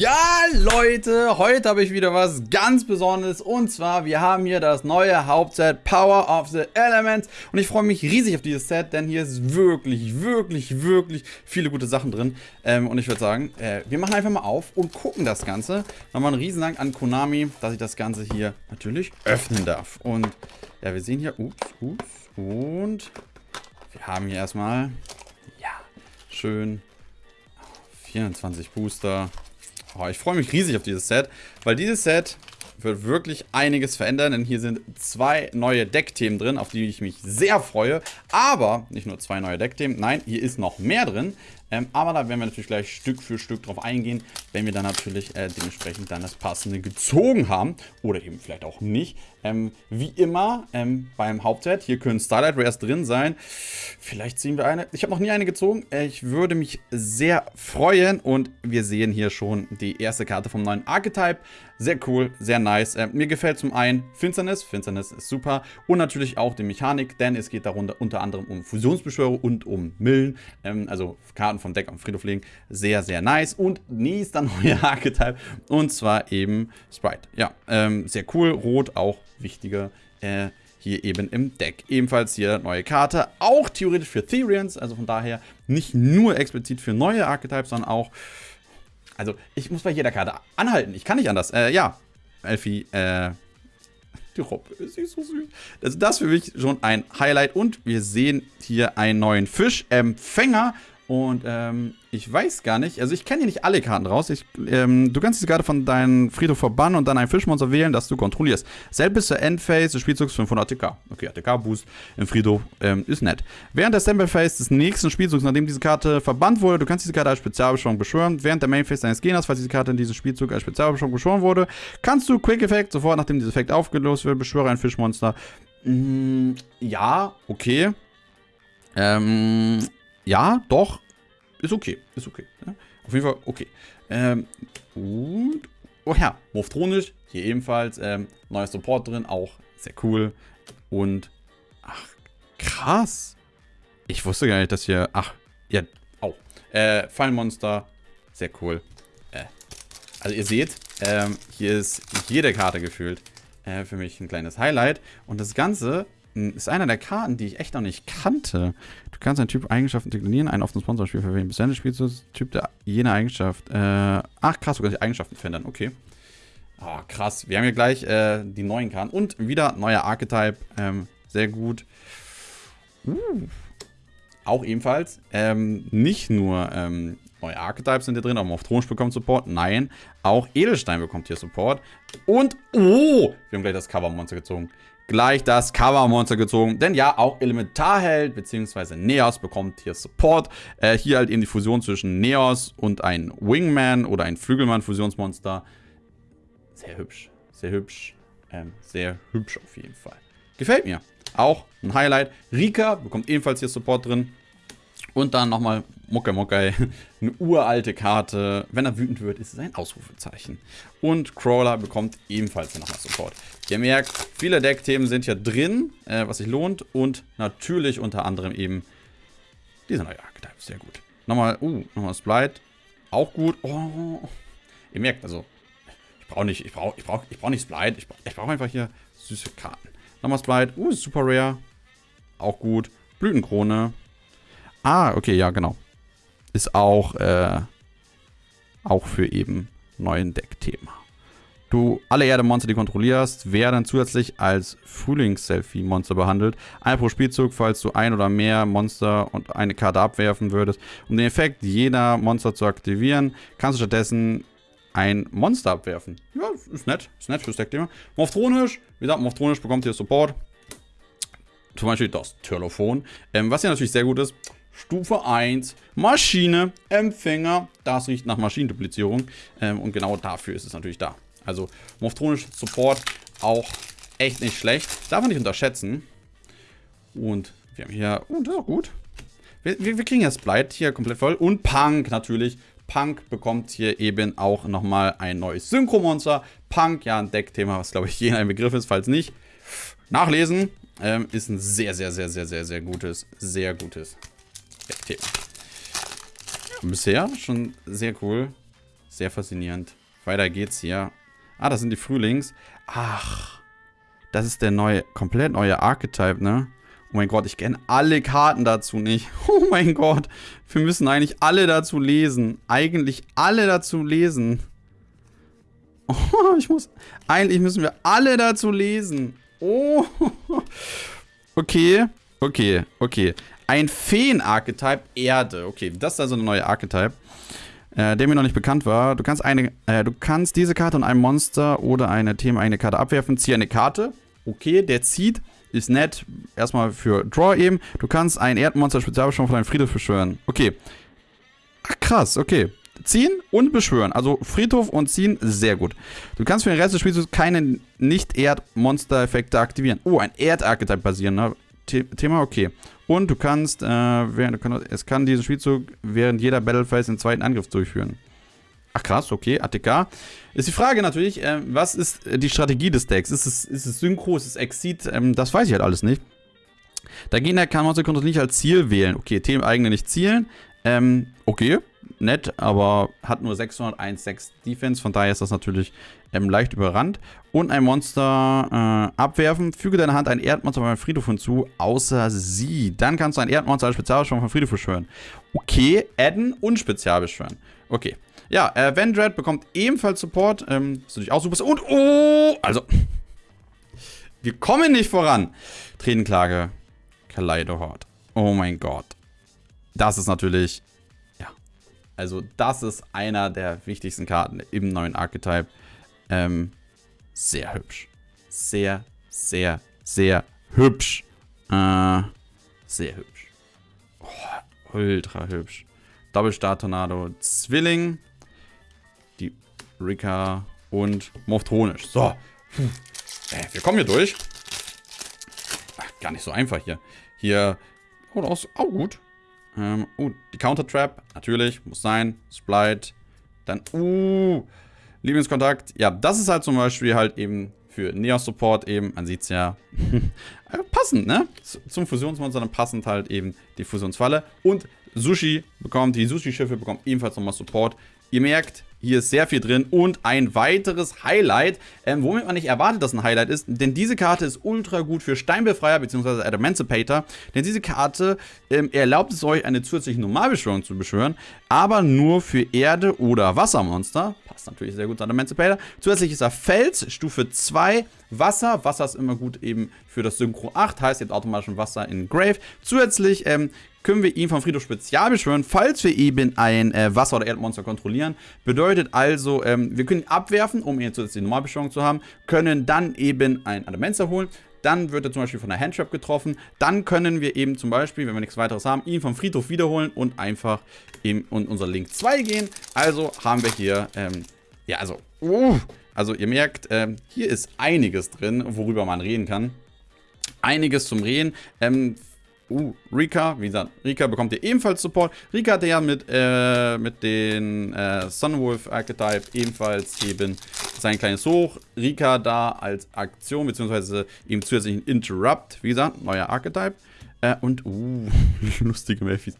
Ja, Leute, heute habe ich wieder was ganz Besonderes. Und zwar, wir haben hier das neue Hauptset Power of the Elements. Und ich freue mich riesig auf dieses Set, denn hier ist wirklich, wirklich, wirklich viele gute Sachen drin. Ähm, und ich würde sagen, äh, wir machen einfach mal auf und gucken das Ganze. Nochmal einen Riesendank an Konami, dass ich das Ganze hier natürlich öffnen darf. Und ja, wir sehen hier, ups, ups und wir haben hier erstmal, ja, schön 24 Booster, Oh, ich freue mich riesig auf dieses Set, weil dieses Set wird wirklich einiges verändern, denn hier sind zwei neue Deckthemen drin, auf die ich mich sehr freue. Aber nicht nur zwei neue Deckthemen, nein, hier ist noch mehr drin. Ähm, aber da werden wir natürlich gleich Stück für Stück drauf eingehen, wenn wir dann natürlich äh, dementsprechend dann das passende gezogen haben. Oder eben vielleicht auch nicht. Ähm, wie immer ähm, beim Hauptset, hier können Starlight Rares drin sein. Vielleicht ziehen wir eine. Ich habe noch nie eine gezogen. Äh, ich würde mich sehr freuen. Und wir sehen hier schon die erste Karte vom neuen Archetype. Sehr cool, sehr nice. Äh, mir gefällt zum einen Finsternis. Finsternis ist super. Und natürlich auch die Mechanik, denn es geht darunter unter anderem um Fusionsbeschwörer und um Millen. Ähm, also Karten vom Deck am Friedhof legen. Sehr, sehr nice. Und nächster neuer Archetype. Und zwar eben Sprite. Ja, ähm, sehr cool. Rot auch wichtiger. Äh, hier eben im Deck. Ebenfalls hier neue Karte, auch theoretisch für Therians, also von daher nicht nur explizit für neue Archetypes, sondern auch, also ich muss bei jeder Karte anhalten, ich kann nicht anders. Äh, ja, Elfie, äh, die Robbe, ist so süß. Also das für mich schon ein Highlight und wir sehen hier einen neuen Fischempfänger und ähm, ich weiß gar nicht, also ich kenne hier nicht alle Karten raus. Ich, ähm, du kannst diese Karte von deinem Friedhof verbannen und dann ein Fischmonster wählen, das du kontrollierst. Selbst zur Endphase des Spielzugs 500 ATK. Okay, ATK-Boost im Friedhof ähm, ist nett. Während der Standby-Phase des nächsten Spielzugs, nachdem diese Karte verbannt wurde, du kannst diese Karte als Spezialbeschwörung beschwören. Während der Main-Phase deines Gegners, falls diese Karte in diesem Spielzug als Spezialbeschwörung beschworen wurde, kannst du Quick-Effekt, sofort nachdem dieser Effekt aufgelöst wird, beschwöre ein Fischmonster. Mm, ja, okay. Ähm, ja, doch. Ist okay. Ist okay. Ja? Auf jeden Fall okay. Ähm, und. Oh ja, Morphronisch. Hier ebenfalls. Ähm, neuer Support drin. Auch sehr cool. Und. Ach, krass. Ich wusste gar nicht, dass hier. Ach, ja. Auch. Oh, äh, Fallmonster. Sehr cool. Äh, also, ihr seht, ähm, hier ist jede Karte gefühlt. Äh, für mich ein kleines Highlight. Und das Ganze ist einer der Karten, die ich echt noch nicht kannte. Du kannst einen Typ Eigenschaften deklinieren, einen offenen Sponsorspiel verwenden. Bis Ende spielst du Typ der jene Eigenschaft. Äh, ach krass, du kannst die Eigenschaften verändern. Okay. Oh, krass. Wir haben hier gleich äh, die neuen Karten. Und wieder neuer Archetype. Ähm, sehr gut. Uh. Auch ebenfalls. Ähm, nicht nur ähm, neue Archetypes sind hier drin, auch auf Thronsch bekommt Support. Nein, auch Edelstein bekommt hier Support. Und, oh, wir haben gleich das Cover-Monster gezogen gleich das Cover-Monster gezogen. Denn ja, auch Elementarheld bzw. Neos bekommt hier Support. Äh, hier halt eben die Fusion zwischen Neos und ein Wingman oder ein Flügelmann-Fusionsmonster. Sehr hübsch, sehr hübsch, ähm, sehr hübsch auf jeden Fall. Gefällt mir. Auch ein Highlight. Rika bekommt ebenfalls hier Support drin. Und dann nochmal Mucke Mucke, eine uralte Karte. Wenn er wütend wird, ist es ein Ausrufezeichen. Und Crawler bekommt ebenfalls nochmal Support. Ihr merkt, viele Deckthemen sind hier drin, äh, was sich lohnt. Und natürlich unter anderem eben dieser neue Archetype. Sehr gut. Nochmal, uh, nochmal Splite. Auch gut. Oh. Ihr merkt, also, ich brauche nicht, ich brauche, ich brauche, ich brauche nicht Splite. Ich brauche brauch einfach hier süße Karten. Nochmal Splite. Uh, super rare. Auch gut. Blütenkrone. Ah, okay, ja, genau. Ist auch, äh, auch für eben neuen Deckthema. Du, alle Erde-Monster, die kontrollierst, werden zusätzlich als Frühlings-Selfie-Monster behandelt. Ein pro Spielzug, falls du ein oder mehr Monster und eine Karte abwerfen würdest. Um den Effekt jeder Monster zu aktivieren, kannst du stattdessen ein Monster abwerfen. Ja, ist nett. Ist nett fürs Deckthema. Morphthronisch. Wie gesagt, Morphthronisch bekommt hier Support. Zum Beispiel das Telefon. Ähm, was ja natürlich sehr gut ist, Stufe 1, Maschine, Empfänger. Das riecht nach Maschinenduplizierung. Ähm, und genau dafür ist es natürlich da. Also Morphthronisch Support auch echt nicht schlecht. Darf man nicht unterschätzen. Und wir haben hier... Oh, das ist auch gut. Wir, wir, wir kriegen jetzt Blight hier komplett voll. Und Punk natürlich. Punk bekommt hier eben auch nochmal ein neues Synchro-Monster. Punk, ja, ein Deckthema, was glaube ich jeder ein Begriff ist, falls nicht. Nachlesen. Ähm, ist ein sehr, sehr, sehr, sehr, sehr, sehr gutes, sehr gutes Thema. Bisher schon sehr cool. Sehr faszinierend. Weiter geht's hier. Ah, das sind die Frühlings. Ach, das ist der neue, komplett neue Archetype, ne? Oh mein Gott, ich kenne alle Karten dazu nicht. Oh mein Gott, wir müssen eigentlich alle dazu lesen. Eigentlich alle dazu lesen. Oh, ich muss, eigentlich müssen wir alle dazu lesen. Oh, okay, okay, okay. Ein Feen-Archetype Erde. Okay, das ist also eine neue Archetype äh, der mir noch nicht bekannt war. Du kannst eine, äh, du kannst diese Karte und ein Monster oder eine themeneigene Karte abwerfen. Zieh eine Karte. Okay, der zieht. Ist nett. Erstmal für Draw eben. Du kannst ein Erdmonster Spezialbeschwörung von deinem Friedhof beschwören. Okay. Ach, krass. Okay. Ziehen und beschwören. Also Friedhof und ziehen, sehr gut. Du kannst für den Rest des Spiels keine Nicht-Erd-Monster-Effekte aktivieren. Oh, ein Erd-Archetype basieren. Ne? Thema, okay. Und du kannst, äh, während, du kannst, es kann diesen Spielzug während jeder Battle Phase den zweiten Angriff durchführen. Ach krass, okay, ATK. Ist die Frage natürlich, äh, was ist die Strategie des Decks? Ist es, ist es Synchro, ist es Exit? Ähm, das weiß ich halt alles nicht. Der Gegner kann Monster Control nicht als Ziel wählen. Okay, Themen eigene nicht zielen. Ähm, okay, nett, aber hat nur 601,6 Defense, von daher ist das natürlich ähm, leicht überrannt. Und ein Monster äh, abwerfen. Füge deiner Hand ein Erdmonster beim Friedhof hinzu, außer sie. Dann kannst du ein Erdmonster als Spezialbeschwörung von Friedhof beschwören. Okay, adden und Spezialbeschwören. Okay. Ja, äh, Vendred bekommt ebenfalls Support. Ähm, ist natürlich auch super. Und, oh, also, wir kommen nicht voran. Tränenklage, Kaleidohort. Oh mein Gott. Das ist natürlich also das ist einer der wichtigsten Karten im neuen Archetype. Ähm, sehr hübsch. Sehr, sehr, sehr hübsch. Äh, sehr hübsch. Oh, ultra hübsch. Doppelstar-Tornado, Zwilling, die Rika und Morphtonisch. So. Äh, wir kommen hier durch. Ach, gar nicht so einfach hier. Hier. Oh, das auch gut. Ähm, uh, die Counter-Trap, natürlich, muss sein. Splite. Dann, uh, Lieblingskontakt. Ja, das ist halt zum Beispiel halt eben für Neos-Support eben, man sieht es ja, äh, passend, ne? Zum Fusionsmonster dann passend halt eben die Fusionsfalle. Und Sushi bekommt, die Sushi-Schiffe bekommen ebenfalls nochmal Support. Ihr merkt, hier ist sehr viel drin und ein weiteres Highlight, ähm, womit man nicht erwartet, dass ein Highlight ist, denn diese Karte ist ultra gut für Steinbefreier bzw. Adamantipator, denn diese Karte ähm, erlaubt es euch, eine zusätzliche Normalbeschwörung zu beschwören, aber nur für Erde- oder Wassermonster. Passt natürlich sehr gut zu Adamantipator. Zusätzlich ist er Fels, Stufe 2, Wasser. Wasser ist immer gut eben für das Synchro 8, heißt jetzt automatisch ein Wasser in Grave. Zusätzlich ähm, können wir ihn vom Friedhof Spezial beschwören, falls wir eben ein äh, Wasser- oder Erdmonster kontrollieren. Bedeutet also, ähm, wir können ihn abwerfen, um ihn zusätzlich Normalbeschwörung zu haben, können dann eben ein Adamancer holen, dann wird er zum Beispiel von der Handtrap getroffen. Dann können wir eben zum Beispiel, wenn wir nichts weiteres haben, ihn vom Friedhof wiederholen und einfach in, in unser Link 2 gehen. Also haben wir hier, ähm, ja, also, uh, also ihr merkt, ähm, hier ist einiges drin, worüber man reden kann. Einiges zum Reden. Ähm, Uh, Rika, wie gesagt, Rika bekommt ihr ebenfalls Support. Rika hat ja mit, äh, mit den äh, Sunwolf Archetype ebenfalls eben sein kleines Hoch. Rika da als Aktion, beziehungsweise eben zusätzlichen Interrupt, wie gesagt, neuer Archetype. Äh, und, uh, lustige Melfies.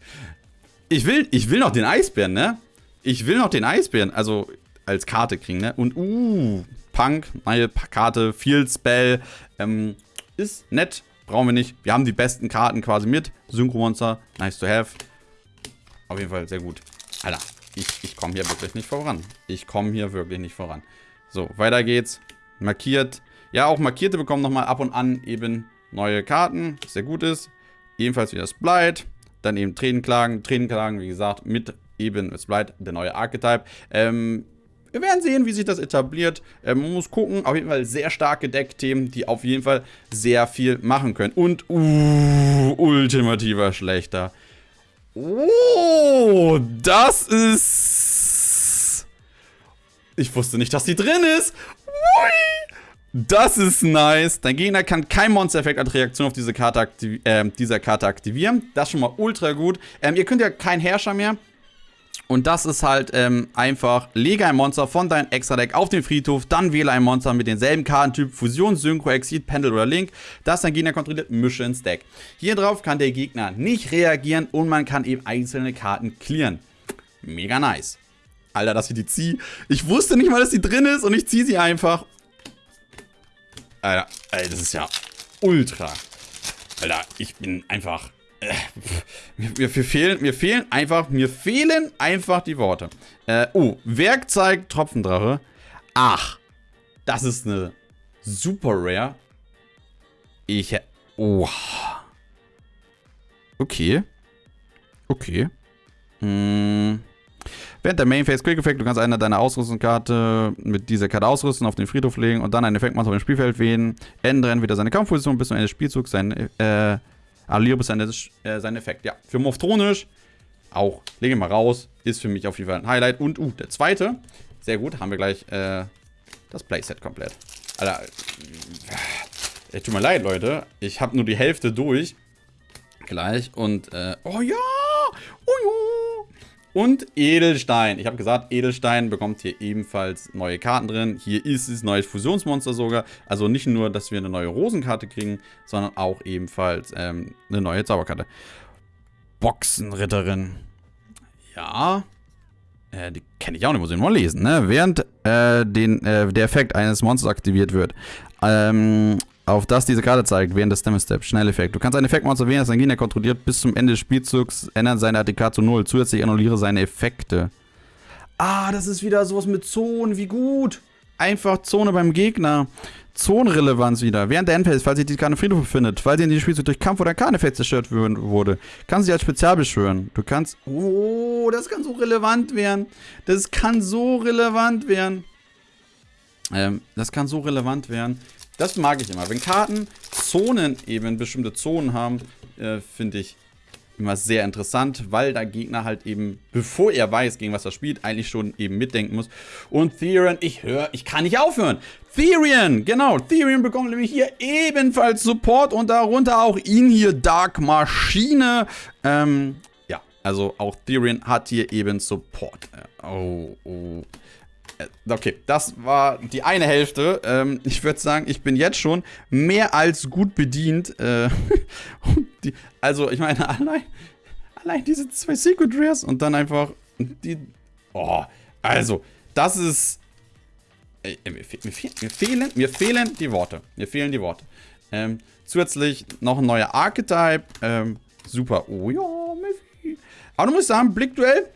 Ich will, ich will noch den Eisbären, ne? Ich will noch den Eisbären, also als Karte kriegen, ne? Und, uh, Punk, neue Karte, Field Spell, ähm, ist nett, Brauchen wir nicht. Wir haben die besten Karten quasi mit. Synchro-Monster, nice to have. Auf jeden Fall sehr gut. Alter, ich, ich komme hier wirklich nicht voran. Ich komme hier wirklich nicht voran. So, weiter geht's. Markiert. Ja, auch Markierte bekommen nochmal ab und an eben neue Karten, was sehr gut ist. Ebenfalls wieder Splite. Dann eben Tränenklagen. Tränenklagen, wie gesagt, mit eben Splite, der neue Archetype. Ähm, wir werden sehen, wie sich das etabliert. Ähm, man muss gucken. Auf jeden Fall sehr starke Deckthemen, die auf jeden Fall sehr viel machen können. Und, uh, ultimativer Schlechter. Oh, das ist... Ich wusste nicht, dass die drin ist. Ui. Das ist nice. Dein Gegner kann kein Monster-Effekt als Reaktion auf diese Karte äh, dieser Karte aktivieren. Das ist schon mal ultra gut. Ähm, ihr könnt ja kein Herrscher mehr. Und das ist halt ähm, einfach, lege ein Monster von deinem Extra-Deck auf den Friedhof, dann wähle ein Monster mit denselben Kartentyp, Fusion, Synchro, Exit, Pendel oder Link, das dein Gegner kontrolliert, mische ins Deck. Hier drauf kann der Gegner nicht reagieren und man kann eben einzelne Karten clearen. Mega nice. Alter, dass ich die ziehe. Ich wusste nicht mal, dass die drin ist und ich ziehe sie einfach. Alter, Alter, das ist ja ultra. Alter, ich bin einfach... Äh, mir, mir, fehlen, mir fehlen einfach, mir fehlen einfach die Worte. Äh, oh, Werkzeug Tropfendrache. Ach, das ist eine super Rare. Ich, oh. Okay. Okay. Hm. Während der Main Phase Quick Effect, du kannst eine deiner Ausrüstungskarte mit dieser Karte ausrüsten, auf den Friedhof legen und dann einen Effektmonster auf dem Spielfeld wählen. Ändere entweder seine Kampfposition bis zum Ende des Spielzugs, sein, äh, bis Ende äh, seinen Effekt. Ja, für Morphthronisch auch. Lege mal raus. Ist für mich auf jeden Fall ein Highlight. Und, uh, der zweite. Sehr gut, haben wir gleich äh, das Playset komplett. Alter, äh, tut mir leid, Leute. Ich habe nur die Hälfte durch. Gleich. Und, äh, oh ja! Oh ja! Und Edelstein. Ich habe gesagt, Edelstein bekommt hier ebenfalls neue Karten drin. Hier ist es neues Fusionsmonster sogar. Also nicht nur, dass wir eine neue Rosenkarte kriegen, sondern auch ebenfalls ähm, eine neue Zauberkarte. Boxenritterin. Ja. Äh, die kenne ich auch nicht, muss ich nur lesen. Ne? Während äh, den, äh, der Effekt eines Monsters aktiviert wird, ähm, auf das diese Karte zeigt, während des Step. Schnelleffekt. Du kannst ein Effektmonster wählen, das dein Gegner kontrolliert, bis zum Ende des Spielzugs ändern seine ATK zu 0. Zusätzlich annulliere seine Effekte. Ah, das ist wieder sowas mit Zonen. Wie gut. Einfach Zone beim Gegner. Zonenrelevanz wieder. Während der Endphase, falls sich die Karte im Friedhof befindet, falls sie in diesem Spielzug durch Kampf oder Karneffekt zerstört wurde, kann sie als Spezial beschwören. Du kannst... Oh, das kann so relevant werden. Das kann so relevant werden. Ähm, das kann so relevant werden. Das mag ich immer. Wenn Karten Zonen eben, bestimmte Zonen haben, äh, finde ich immer sehr interessant, weil der Gegner halt eben, bevor er weiß, gegen was er spielt, eigentlich schon eben mitdenken muss. Und Therian, ich höre, ich kann nicht aufhören. Therian, genau, Therian bekommt nämlich hier ebenfalls Support und darunter auch ihn hier, Dark Maschine. Ähm, ja, also auch Therian hat hier eben Support. Oh, oh. Äh, okay, das war die eine Hälfte. Ähm, ich würde sagen, ich bin jetzt schon mehr als gut bedient. Äh, die, also, ich meine, allein, allein diese zwei Secret Rares und dann einfach die. Oh, also, das ist. Ey, mir, mir, mir, fehlen, mir fehlen die Worte. Mir fehlen die Worte. Ähm, zusätzlich noch ein neuer Archetype. Ähm, super. Oh ja, Miffy. Aber du musst sagen, Blickduell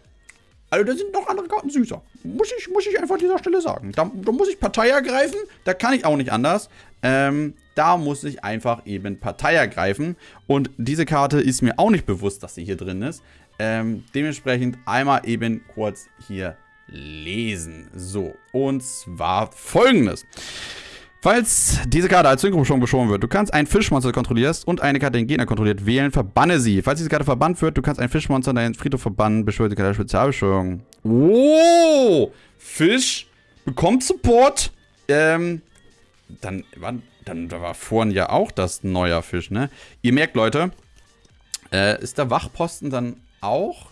also da sind noch andere Karten süßer. Muss ich, muss ich einfach an dieser Stelle sagen. Da, da muss ich Partei ergreifen. Da kann ich auch nicht anders. Ähm, da muss ich einfach eben Partei ergreifen. Und diese Karte ist mir auch nicht bewusst, dass sie hier drin ist. Ähm, dementsprechend einmal eben kurz hier lesen. So, und zwar folgendes. Falls diese Karte als Synchro-Beschwörung beschworen wird, du kannst ein Fischmonster kontrollierst und eine Karte den Gegner kontrolliert wählen, verbanne sie. Falls diese Karte verbannt wird, du kannst ein Fischmonster in deinen Friedhof verbannen, beschwört die Karte Spezialbeschwörung. Oh! Fisch bekommt Support. Ähm, dann, dann war vorhin ja auch das neuer Fisch, ne? Ihr merkt, Leute, äh, ist der Wachposten dann auch?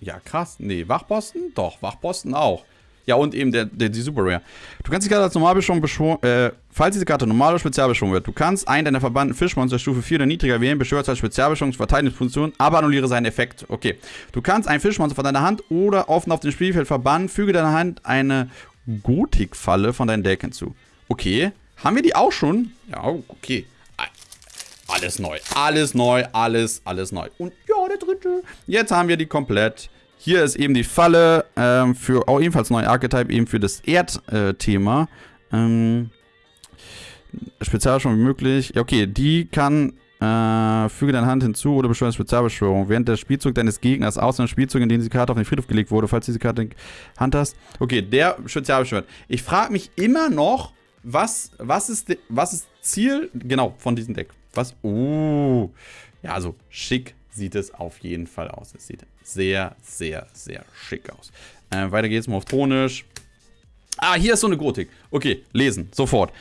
Ja, krass. Nee, Wachposten? Doch, Wachposten auch. Ja, und eben der, der, die Super Rare. Du kannst die Karte als Normalbeschwörung beschworen, äh, falls diese Karte normal oder spezial beschworen wird, du kannst einen deiner verbannten Fischmonster Stufe 4 oder niedriger wählen, beschwörst als Spezialbeschwörung zur Verteidigungsposition, aber annulliere seinen Effekt. Okay. Du kannst ein Fischmonster von deiner Hand oder offen auf dem Spielfeld verbannen, füge deiner Hand eine Gotik-Falle von deinem Deck hinzu. Okay. Haben wir die auch schon? Ja, okay. Alles neu, alles neu, alles, alles neu. Und ja, der dritte. Jetzt haben wir die komplett. Hier ist eben die Falle ähm, für auch ebenfalls neuen Archetype, eben für das Erdthema. Äh, ähm, Spezialbeschwörung wie möglich. Ja, okay, die kann äh, füge deine Hand hinzu oder beschwöre Spezialbeschwörung. Während der Spielzug deines Gegners, außer dem Spielzug, in dem diese Karte auf den Friedhof gelegt wurde, falls diese Karte in Hand hast. Okay, der Spezialbeschwört. Ich frage mich immer noch, was, was, ist, was ist Ziel, genau, von diesem Deck? Was? Uh, ja, also schick sieht es auf jeden Fall aus. Es sieht sehr, sehr, sehr schick aus. Äh, weiter geht's, morphonisch. Ah, hier ist so eine Gotik. Okay, lesen, sofort.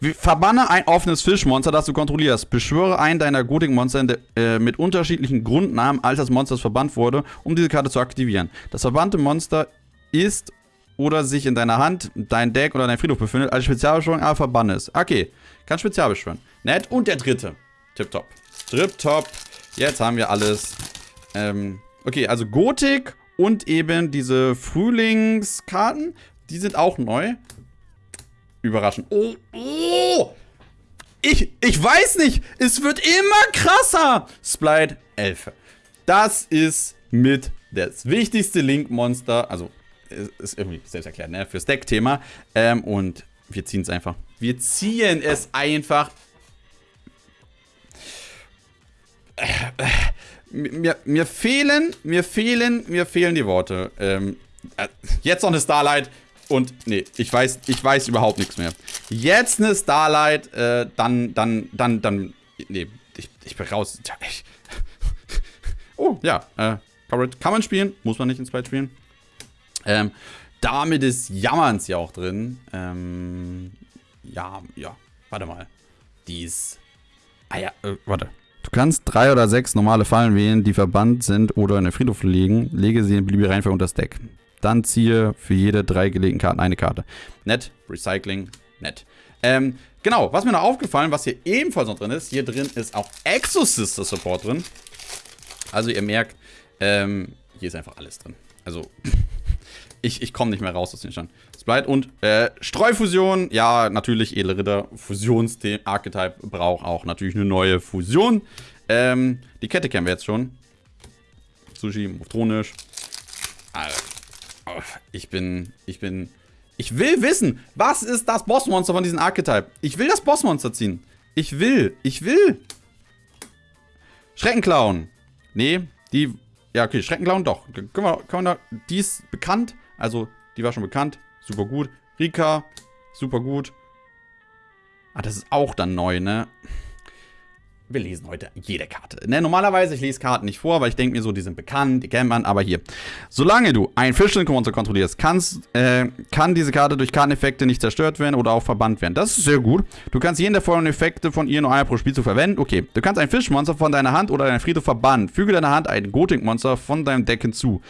Verbanne ein offenes Fischmonster, das du kontrollierst. Beschwöre einen deiner Gotik-Monster äh, mit unterschiedlichen Grundnamen, als das Monster verbannt wurde, um diese Karte zu aktivieren. Das verbannte Monster ist oder sich in deiner Hand, dein Deck oder dein Friedhof befindet, als Spezialbeschwörung, aber verbanne es. Okay, kann Spezialbeschwören. Nett. Und der dritte. Tipptopp. Tipptopp. Jetzt haben wir alles. Ähm, okay, also Gotik Und eben diese Frühlingskarten, die sind auch neu. Überraschend. Oh, oh! Ich, ich weiß nicht. Es wird immer krasser. Splite Elfe. Das ist mit das wichtigste Link-Monster. Also, ist irgendwie selbst erklärt, ne? Fürs Deck-Thema. Ähm, und wir ziehen es einfach. Wir ziehen es einfach. Mir, mir fehlen, mir fehlen, mir fehlen die Worte. Ähm, äh, jetzt noch eine Starlight. Und nee, ich weiß, ich weiß überhaupt nichts mehr. Jetzt eine Starlight, äh, dann, dann, dann, dann. Nee, ich, ich bin raus. Ich, oh, ja, äh, kann man spielen, muss man nicht ins Sprite spielen. Ähm, damit ist Jammerns ja auch drin. Ähm, ja, ja, warte mal. Die ist. Ah ja, äh, warte. Du kannst drei oder sechs normale Fallen wählen, die verbannt sind oder in den Friedhof liegen. Lege sie in beliebige Reihenfolge unter das Deck. Dann ziehe für jede drei gelegten Karten eine Karte. Nett, Recycling, nett. Ähm, genau, was mir noch aufgefallen, was hier ebenfalls noch drin ist, hier drin ist auch Exosister Support drin. Also ihr merkt, ähm, hier ist einfach alles drin. Also, ich, ich komme nicht mehr raus aus dem Stand. Sprite und äh, Streufusion. Ja, natürlich, edle Ritter. Fusions-Archetype braucht auch natürlich eine neue Fusion. Ähm, die Kette kennen wir jetzt schon. Sushi, Motronisch. Oh, ich bin, ich bin, ich will wissen, was ist das Bossmonster von diesem Archetype? Ich will das Bossmonster ziehen. Ich will, ich will. Schreckenclown. Nee, die, ja okay, Schreckenclown doch. Können wir, können wir da, die ist bekannt, also die war schon bekannt, super gut. Rika, super gut. Ah, das ist auch dann neu, ne? wir lesen heute jede Karte. Ne, normalerweise, ich lese Karten nicht vor, weil ich denke mir so, die sind bekannt, die kennt man, aber hier. Solange du ein Fischling-Monster kontrollierst, kannst, äh, kann diese Karte durch Karteneffekte nicht zerstört werden oder auch verbannt werden. Das ist sehr gut. Du kannst jeden der folgenden Effekte von ihr nur einmal pro Spielzug verwenden. Okay, du kannst ein Fischmonster von deiner Hand oder deiner Friedhof verbannen. Füge deiner Hand ein Gothic-Monster von deinem Deck hinzu.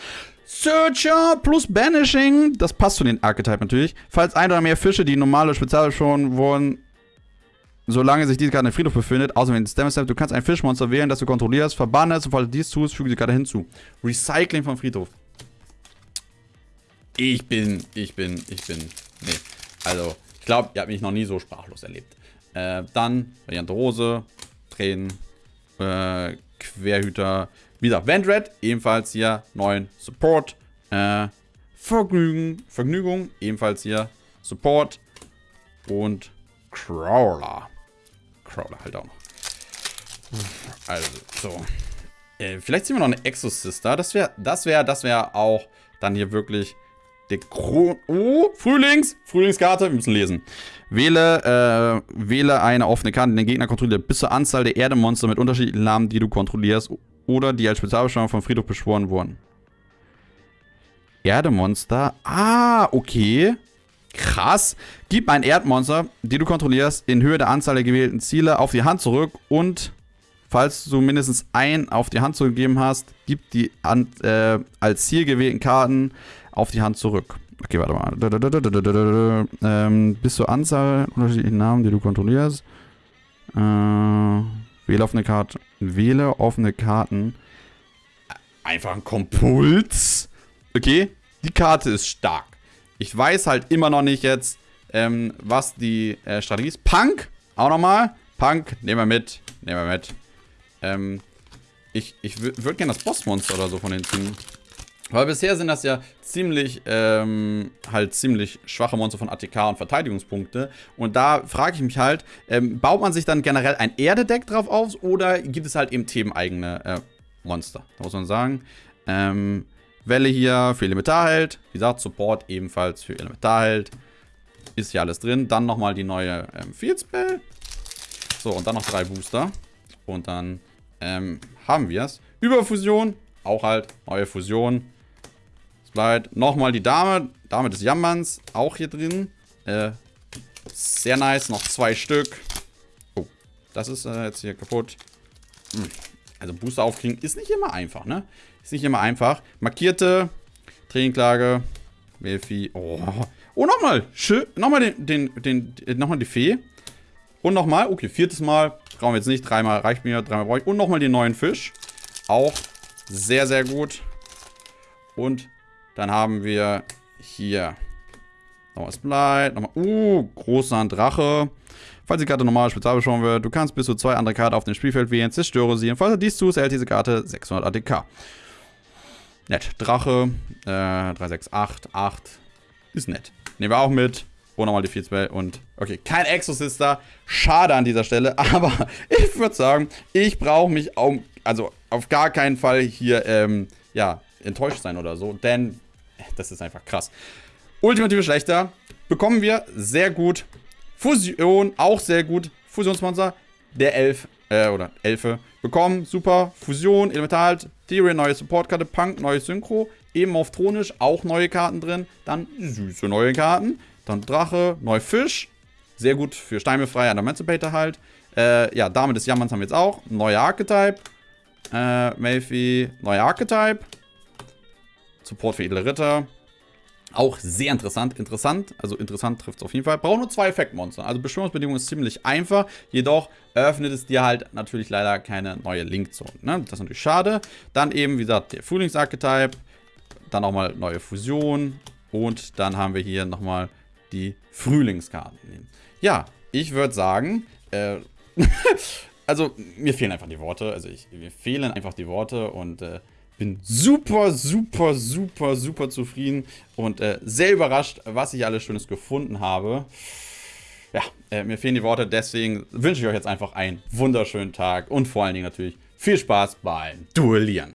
Searcher plus Banishing, das passt zu den Archetypen natürlich. Falls ein oder mehr Fische, die normale Spezial schon wurden, solange sich diese Karte im Friedhof befindet. Außerdem Stem Step, du kannst ein Fischmonster wählen, das du kontrollierst, verbanne es, sobald du dies tust, füge die Karte hinzu. Recycling vom Friedhof. Ich bin, ich bin, ich bin, nee. Also, ich glaube, ihr habt mich noch nie so sprachlos erlebt. Äh, dann, Variante Rose, Tränen, äh, Querhüter, wieder Vendred, ebenfalls hier neuen Support, äh, Vergnügen, Vergnügung, ebenfalls hier Support und Crawler. Crawler halt auch noch. Also, so. Äh, vielleicht ziehen wir noch eine Exosister. Das wäre, das wäre, das wäre auch dann hier wirklich der Kron... Oh, Frühlings! Frühlingskarte, wir müssen lesen. Wähle, äh, wähle eine offene Karte, den Gegner kontrolliert, bis zur Anzahl der Erdemonster mit unterschiedlichen Namen, die du kontrollierst oder die als Spezialbeschwörung vom Friedhof beschworen wurden. Erdemonster? Ah, okay. Krass. Gib ein Erdmonster, die du kontrollierst, in Höhe der Anzahl der gewählten Ziele auf die Hand zurück und falls du mindestens ein auf die Hand zurückgegeben hast, gib die an, äh, als Ziel gewählten Karten auf die Hand zurück. Okay, warte mal. Ähm, bis zur Anzahl unterschiedlichen Namen, die du kontrollierst. Äh, wähle offene Karten. Wähle offene Karten. Einfach ein Kompuls. Okay, die Karte ist stark. Ich weiß halt immer noch nicht jetzt, ähm, was die äh, Strategie ist. Punk, auch nochmal. Punk, nehmen wir mit. Nehmen wir mit. Ähm, ich ich würde gerne das Bossmonster oder so von den ziehen. Weil bisher sind das ja ziemlich, ähm, halt ziemlich schwache Monster von ATK und Verteidigungspunkte. Und da frage ich mich halt, ähm, baut man sich dann generell ein Erdedeck drauf auf oder gibt es halt eben themeneigene äh, Monster? Da muss man sagen. Ähm, Welle hier für Elementarheld. Wie gesagt, Support ebenfalls für Elementarheld. Ist hier alles drin. Dann nochmal die neue ähm, Field Spell. So, und dann noch drei Booster. Und dann ähm, haben wir es. Überfusion. Auch halt neue Fusion. Slide. Nochmal die Dame. Dame des Jammerns. Auch hier drin. Äh, sehr nice. Noch zwei Stück. Oh, das ist äh, jetzt hier kaputt. Hm. Also Booster aufkriegen ist nicht immer einfach, ne? Ist nicht immer einfach. Markierte. Trainingklage. Melfi. Oh. Oh, nochmal. Nochmal den, den, den, den, nochmal die Fee. Und nochmal. Okay, viertes Mal. Brauchen wir jetzt nicht. Dreimal reicht mir. Dreimal brauche ich. Und nochmal den neuen Fisch. Auch sehr, sehr gut. Und dann haben wir hier nochmal Splite, nochmal, uh, großer Drache. Falls die Karte normal spezial beschauen wird, du kannst bis zu zwei andere Karten auf dem Spielfeld wählen, zerstöre sie. Und falls du dies tust, erhält diese Karte 600 ATK. Nett. Drache, äh, 3, 6, 8, 8. Ist nett. Nehmen wir auch mit. Oh, nochmal die 4 Spell und, okay, kein Exorcister. Schade an dieser Stelle, aber ich würde sagen, ich brauche mich auch, also auf gar keinen Fall hier, ähm, ja, enttäuscht sein oder so, denn das ist einfach krass. Ultimative Schlechter bekommen wir sehr gut. Fusion auch sehr gut. Fusionsmonster, der Elf, äh, oder Elfe bekommen. Super. Fusion, Elemental, Tyrion, neue Supportkarte, Punk, neue Synchro. Eben auf Thronisch, auch neue Karten drin. Dann süße neue Karten. Dann Drache, neu Fisch. Sehr gut für Steinbefreier und Emancipator halt. Äh, ja, Dame des Jammerns haben wir jetzt auch. Neuer Archetype. Äh, Melfi, neuer Archetype. Support für edle Ritter. Auch sehr interessant. Interessant, also interessant trifft es auf jeden Fall. Braucht nur zwei Effektmonster. Also Beschwörungsbedingungen ist ziemlich einfach. Jedoch öffnet es dir halt natürlich leider keine neue Linkzone. Ne? Das ist natürlich schade. Dann eben, wie gesagt, der Frühlingsarchetype. Dann nochmal neue Fusion. Und dann haben wir hier nochmal die Frühlingskarten. Ja, ich würde sagen, äh, also mir fehlen einfach die Worte. Also ich, mir fehlen einfach die Worte und äh, bin super, super, super, super zufrieden und äh, sehr überrascht, was ich alles Schönes gefunden habe. Ja, äh, mir fehlen die Worte, deswegen wünsche ich euch jetzt einfach einen wunderschönen Tag und vor allen Dingen natürlich viel Spaß beim Duellieren.